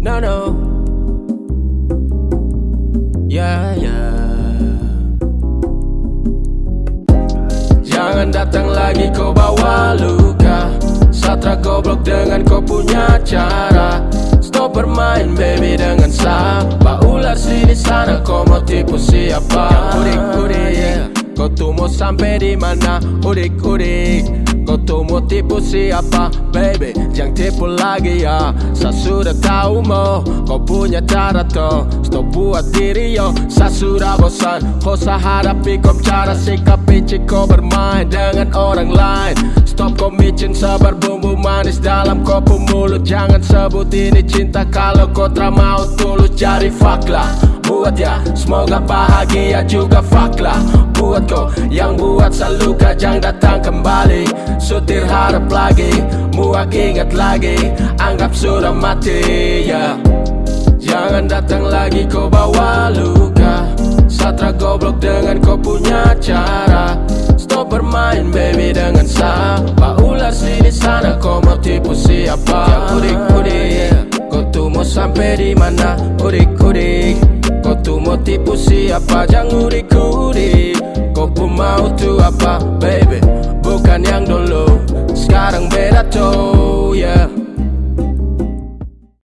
no Ya ya Jangan datang lagi kau bawa luka. Satra goblok dengan kau punya cara. Stop bermain baby dengan sahabat Ular sini sana kau mau tipu siapa? Udik mau sampai di mana? Udik udik. Kau tuh mau tipu siapa? Baby Jangan tipu lagi ya. Saya sudah tahu mo Kau punya cara toh Stop buat diri yo. Saya sudah bosan. Kau saya hadapi kau cara sikapi Kau bermain dengan orang lain. Stop kau micin sabar bumbu manis dalam kopi mulut. Jangan sebut ini cinta kalau kau tak mau tulus. Jadi fuck lah. Buat ya Semoga bahagia juga fuck lah. Buat kau yang buat saluka Jangan datang kembali. Sutir harap lagi Muak ingat lagi. Anggap sudah mati ya. Jangan datang lagi kau bawa luka. Satra goblok dengan kau punya cara. Stop bermain baby dengan siapa Ular sini sana kau mau tipu siapa? Yang udik-udik yeah. Kau tuh mau sampai di mana? Udik-udik Kau tuh mau tipu siapa? Jangan mau tuh apa baby? Bukan yang dulu. Sekarang beda tuh yeah.